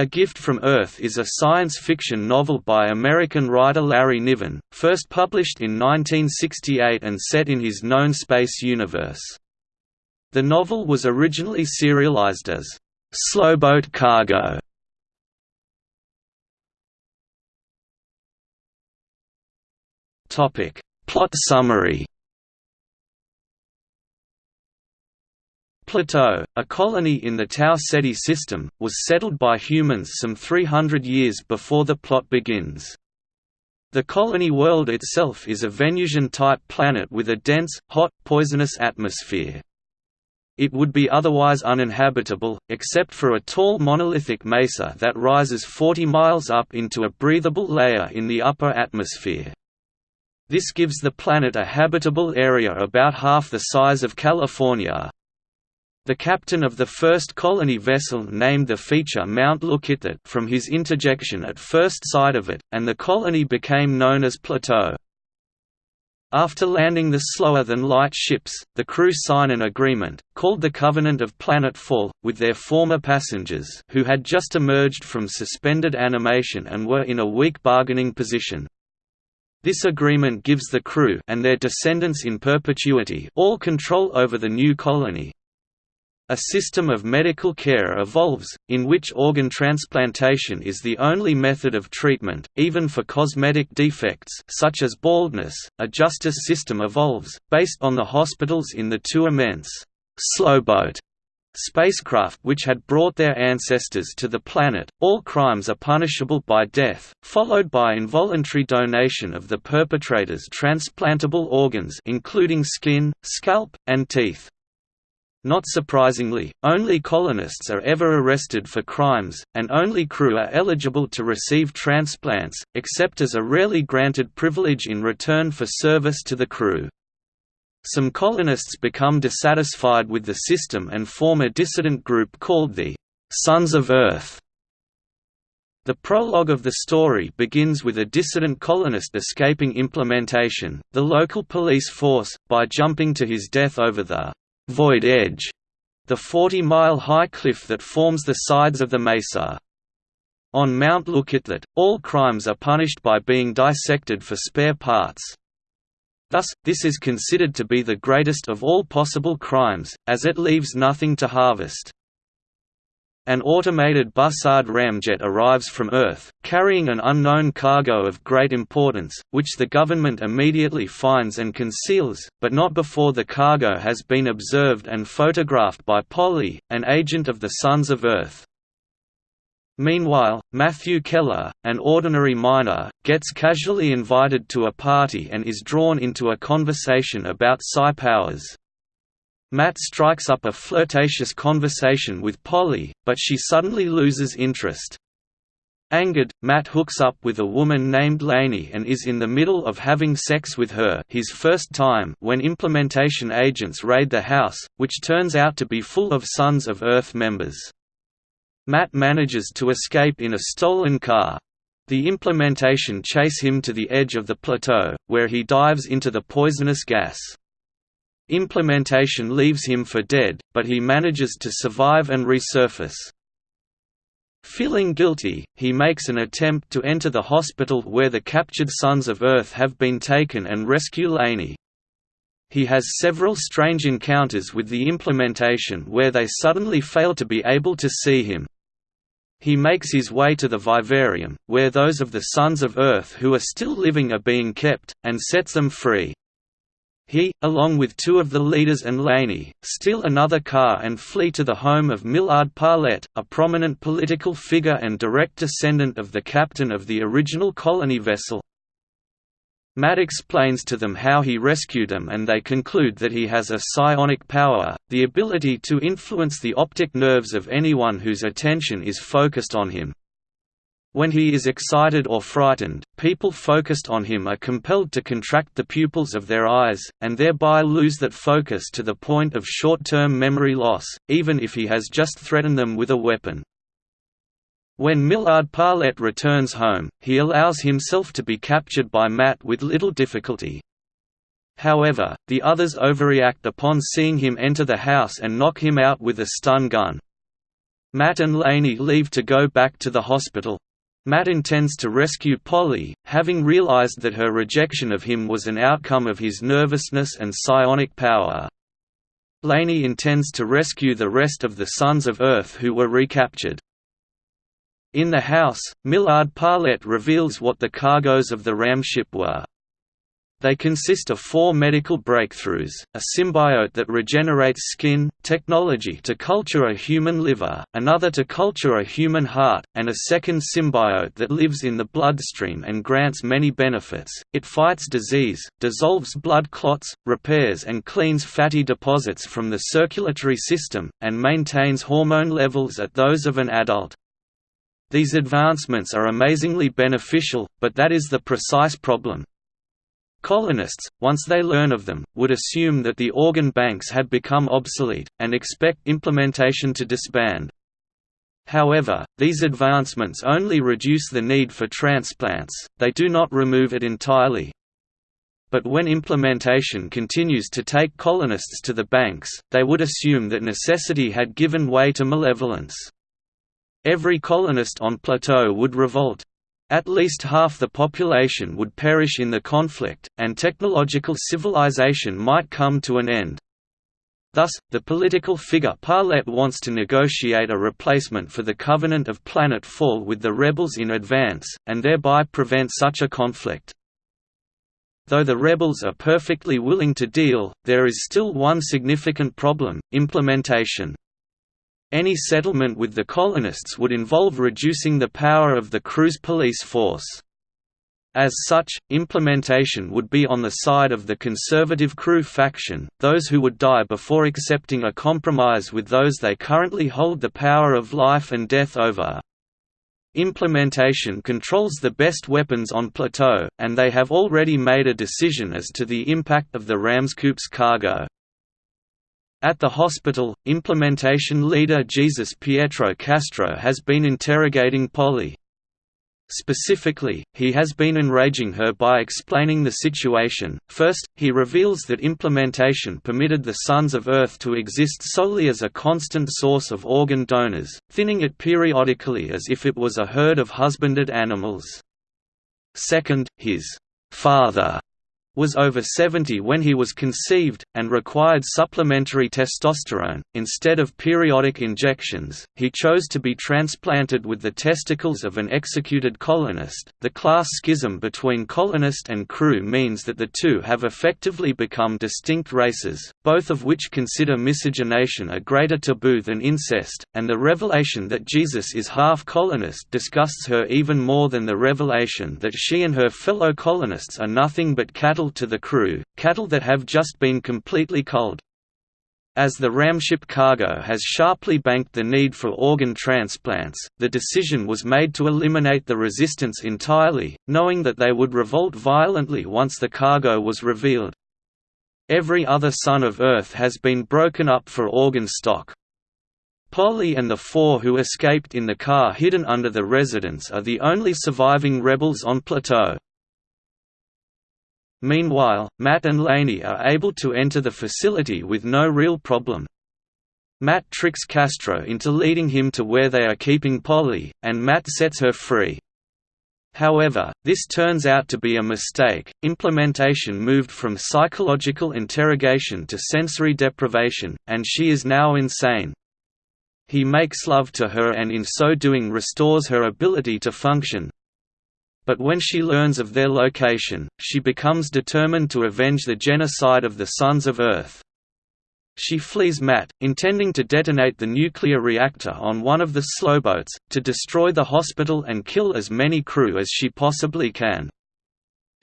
A Gift from Earth is a science fiction novel by American writer Larry Niven, first published in 1968 and set in his known space universe. The novel was originally serialized as Slowboat Cargo. Plot summary. Plateau, a colony in the Tau Ceti system, was settled by humans some 300 years before the plot begins. The colony world itself is a Venusian-type planet with a dense, hot, poisonous atmosphere. It would be otherwise uninhabitable, except for a tall monolithic mesa that rises 40 miles up into a breathable layer in the upper atmosphere. This gives the planet a habitable area about half the size of California, the captain of the first colony vessel named the feature Mount Lookitthat from his interjection at first sight of it, and the colony became known as Plateau. After landing the slower-than-light ships, the crew sign an agreement, called the Covenant of Planetfall, with their former passengers who had just emerged from suspended animation and were in a weak bargaining position. This agreement gives the crew and their descendants in perpetuity all control over the new colony, a system of medical care evolves, in which organ transplantation is the only method of treatment, even for cosmetic defects such as baldness. A justice system evolves, based on the hospitals in the two immense slowboat spacecraft which had brought their ancestors to the planet. All crimes are punishable by death, followed by involuntary donation of the perpetrator's transplantable organs including skin, scalp, and teeth. Not surprisingly, only colonists are ever arrested for crimes, and only crew are eligible to receive transplants, except as a rarely granted privilege in return for service to the crew. Some colonists become dissatisfied with the system and form a dissident group called the Sons of Earth. The prologue of the story begins with a dissident colonist escaping implementation, the local police force, by jumping to his death over the Void Edge, the 40-mile-high cliff that forms the sides of the mesa. On Mount Lookitthat, all crimes are punished by being dissected for spare parts. Thus, this is considered to be the greatest of all possible crimes, as it leaves nothing to harvest. An automated Bussard ramjet arrives from Earth, carrying an unknown cargo of great importance, which the government immediately finds and conceals, but not before the cargo has been observed and photographed by Polly, an agent of the Sons of Earth. Meanwhile, Matthew Keller, an ordinary miner, gets casually invited to a party and is drawn into a conversation about psi powers. Matt strikes up a flirtatious conversation with Polly, but she suddenly loses interest. Angered, Matt hooks up with a woman named Laney and is in the middle of having sex with her his first time when implementation agents raid the house, which turns out to be full of Sons of Earth members. Matt manages to escape in a stolen car. The implementation chase him to the edge of the plateau, where he dives into the poisonous gas. Implementation leaves him for dead, but he manages to survive and resurface. Feeling guilty, he makes an attempt to enter the hospital where the captured Sons of Earth have been taken and rescue Laney. He has several strange encounters with the implementation where they suddenly fail to be able to see him. He makes his way to the vivarium, where those of the Sons of Earth who are still living are being kept, and sets them free. He, along with two of the leaders and Laney, steal another car and flee to the home of Millard Parlett, a prominent political figure and direct descendant of the captain of the original colony vessel. Matt explains to them how he rescued them and they conclude that he has a psionic power, the ability to influence the optic nerves of anyone whose attention is focused on him. When he is excited or frightened, people focused on him are compelled to contract the pupils of their eyes, and thereby lose that focus to the point of short-term memory loss, even if he has just threatened them with a weapon. When Millard Parlett returns home, he allows himself to be captured by Matt with little difficulty. However, the others overreact upon seeing him enter the house and knock him out with a stun gun. Matt and Laney leave to go back to the hospital. Matt intends to rescue Polly, having realized that her rejection of him was an outcome of his nervousness and psionic power. Laney intends to rescue the rest of the Sons of Earth who were recaptured. In the house, Millard Parlett reveals what the cargoes of the ram ship were. They consist of four medical breakthroughs, a symbiote that regenerates skin, technology to culture a human liver, another to culture a human heart, and a second symbiote that lives in the bloodstream and grants many benefits. It fights disease, dissolves blood clots, repairs and cleans fatty deposits from the circulatory system, and maintains hormone levels at those of an adult. These advancements are amazingly beneficial, but that is the precise problem. Colonists, once they learn of them, would assume that the organ banks had become obsolete, and expect implementation to disband. However, these advancements only reduce the need for transplants, they do not remove it entirely. But when implementation continues to take colonists to the banks, they would assume that necessity had given way to malevolence. Every colonist on Plateau would revolt, at least half the population would perish in the conflict, and technological civilization might come to an end. Thus, the political figure Parlett wants to negotiate a replacement for the Covenant of Planet Fall with the rebels in advance, and thereby prevent such a conflict. Though the rebels are perfectly willing to deal, there is still one significant problem, implementation. Any settlement with the colonists would involve reducing the power of the crew's police force. As such, implementation would be on the side of the conservative crew faction, those who would die before accepting a compromise with those they currently hold the power of life and death over. Implementation controls the best weapons on Plateau, and they have already made a decision as to the impact of the Ramscoop's cargo. At the hospital, implementation leader Jesus Pietro Castro has been interrogating Polly. Specifically, he has been enraging her by explaining the situation. First, he reveals that implementation permitted the Sons of Earth to exist solely as a constant source of organ donors, thinning it periodically as if it was a herd of husbanded animals. Second, his father was over 70 when he was conceived, and required supplementary testosterone. Instead of periodic injections, he chose to be transplanted with the testicles of an executed colonist. The class schism between colonist and crew means that the two have effectively become distinct races, both of which consider miscegenation a greater taboo than incest, and the revelation that Jesus is half colonist disgusts her even more than the revelation that she and her fellow colonists are nothing but cattle cattle to the crew, cattle that have just been completely culled. As the ramship cargo has sharply banked the need for organ transplants, the decision was made to eliminate the resistance entirely, knowing that they would revolt violently once the cargo was revealed. Every other son of Earth has been broken up for organ stock. Polly and the four who escaped in the car hidden under the residence are the only surviving rebels on Plateau. Meanwhile, Matt and Laney are able to enter the facility with no real problem. Matt tricks Castro into leading him to where they are keeping Polly, and Matt sets her free. However, this turns out to be a mistake. Implementation moved from psychological interrogation to sensory deprivation, and she is now insane. He makes love to her and in so doing restores her ability to function, but when she learns of their location, she becomes determined to avenge the genocide of the Sons of Earth. She flees Matt, intending to detonate the nuclear reactor on one of the slowboats, to destroy the hospital and kill as many crew as she possibly can.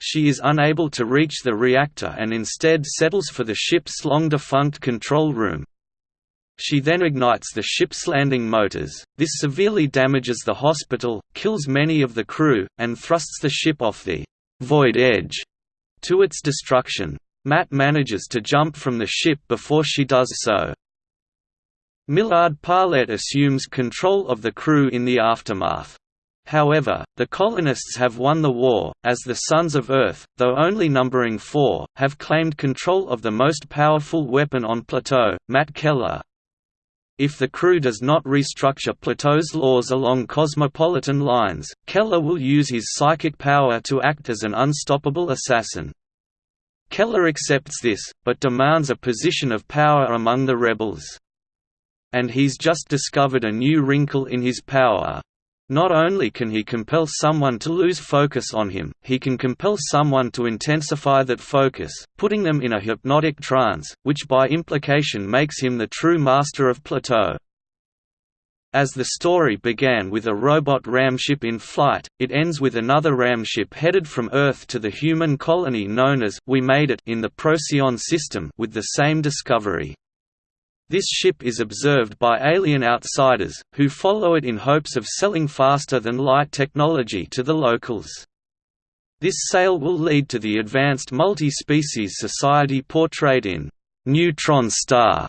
She is unable to reach the reactor and instead settles for the ship's long-defunct control room, she then ignites the ship's landing motors, this severely damages the hospital, kills many of the crew, and thrusts the ship off the «void edge» to its destruction. Matt manages to jump from the ship before she does so. Millard Parlett assumes control of the crew in the aftermath. However, the colonists have won the war, as the Sons of Earth, though only numbering four, have claimed control of the most powerful weapon on Plateau, Matt Keller, If the crew does not restructure Plateau's laws along cosmopolitan lines, Keller will use his psychic power to act as an unstoppable assassin. Keller accepts this, but demands a position of power among the rebels. And he's just discovered a new wrinkle in his power. Not only can he compel someone to lose focus on him, he can compel someone to intensify that focus, putting them in a hypnotic trance, which by implication makes him the true master of Plateau. As the story began with a robot ramship in flight, it ends with another ramship headed from Earth to the human colony known as We Made It in the Procyon system with the same discovery. This ship is observed by alien outsiders, who follow it in hopes of selling faster-than-light technology to the locals. This sale will lead to the advanced multi-species society portrayed in «Neutron Star»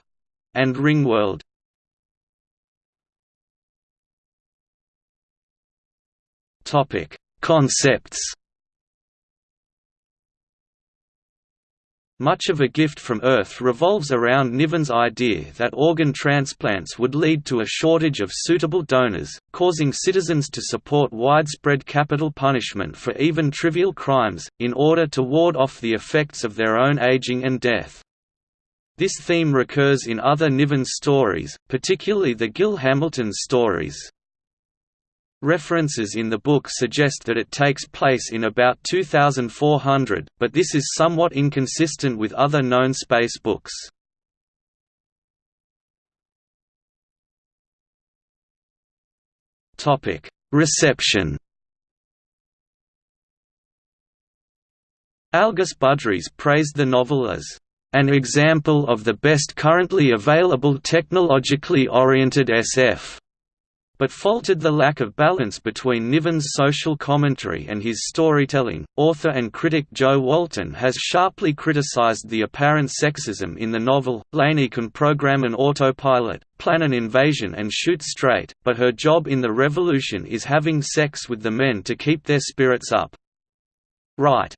and Ringworld. Concepts Much of A Gift from Earth revolves around Niven's idea that organ transplants would lead to a shortage of suitable donors, causing citizens to support widespread capital punishment for even trivial crimes, in order to ward off the effects of their own aging and death. This theme recurs in other Niven stories, particularly the Gil Hamilton stories. References in the book suggest that it takes place in about 2400, but this is somewhat inconsistent with other known space books. Reception Algis Budrys praised the novel as an example of the best currently available technologically oriented SF but faulted the lack of balance between Niven's social commentary and his storytelling. Author and critic Jo Walton has sharply criticized the apparent sexism in the novel. Laney can program an autopilot, plan an invasion, and shoot straight, but her job in the revolution is having sex with the men to keep their spirits up. Right.